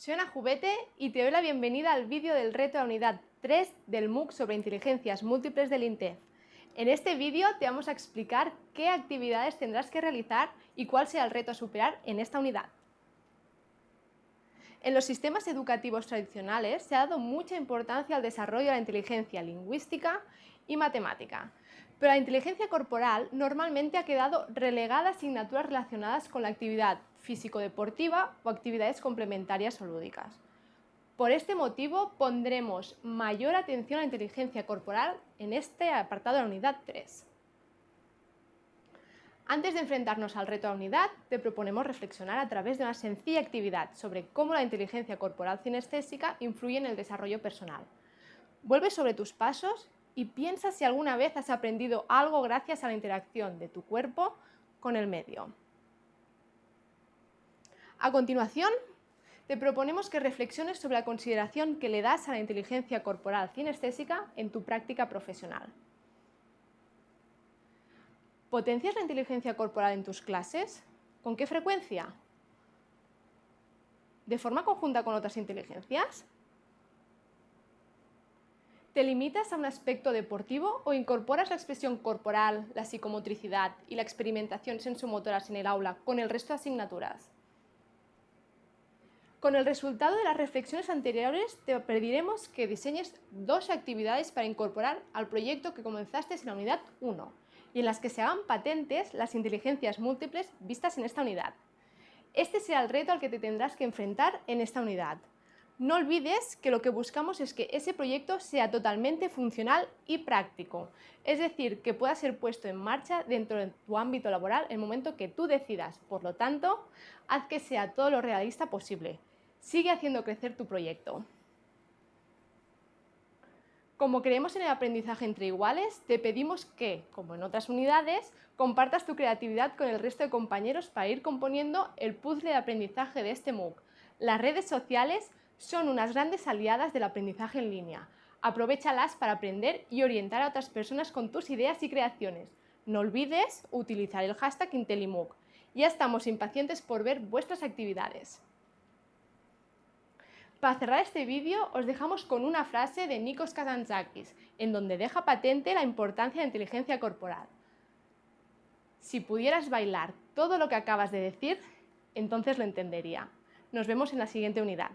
Soy Ana Jubete y te doy la bienvenida al vídeo del reto la unidad 3 del MOOC sobre inteligencias múltiples del INTEF. En este vídeo te vamos a explicar qué actividades tendrás que realizar y cuál será el reto a superar en esta unidad. En los sistemas educativos tradicionales se ha dado mucha importancia al desarrollo de la inteligencia lingüística y matemática, pero la inteligencia corporal normalmente ha quedado relegada a asignaturas relacionadas con la actividad físico-deportiva o actividades complementarias o lúdicas. Por este motivo pondremos mayor atención a la inteligencia corporal en este apartado de la unidad 3. Antes de enfrentarnos al reto de la unidad, te proponemos reflexionar a través de una sencilla actividad sobre cómo la inteligencia corporal cinestésica influye en el desarrollo personal. Vuelve sobre tus pasos y piensa si alguna vez has aprendido algo gracias a la interacción de tu cuerpo con el medio. A continuación, te proponemos que reflexiones sobre la consideración que le das a la inteligencia corporal cinestésica en tu práctica profesional. ¿Potencias la inteligencia corporal en tus clases? ¿Con qué frecuencia? ¿De forma conjunta con otras inteligencias? ¿Te limitas a un aspecto deportivo o incorporas la expresión corporal, la psicomotricidad y la experimentación sensomotoras en el aula con el resto de asignaturas? Con el resultado de las reflexiones anteriores te pediremos que diseñes dos actividades para incorporar al proyecto que comenzaste en la unidad 1 y en las que se hagan patentes las inteligencias múltiples vistas en esta unidad. Este será el reto al que te tendrás que enfrentar en esta unidad. No olvides que lo que buscamos es que ese proyecto sea totalmente funcional y práctico, es decir, que pueda ser puesto en marcha dentro de tu ámbito laboral el momento que tú decidas. Por lo tanto, haz que sea todo lo realista posible. Sigue haciendo crecer tu proyecto. Como creemos en el aprendizaje entre iguales, te pedimos que, como en otras unidades, compartas tu creatividad con el resto de compañeros para ir componiendo el puzzle de aprendizaje de este MOOC. Las redes sociales son unas grandes aliadas del aprendizaje en línea. Aprovechalas para aprender y orientar a otras personas con tus ideas y creaciones. No olvides utilizar el hashtag IntelliMOOC. Ya estamos impacientes por ver vuestras actividades. Para cerrar este vídeo os dejamos con una frase de Nikos Kazantzakis, en donde deja patente la importancia de la inteligencia corporal. Si pudieras bailar todo lo que acabas de decir, entonces lo entendería. Nos vemos en la siguiente unidad.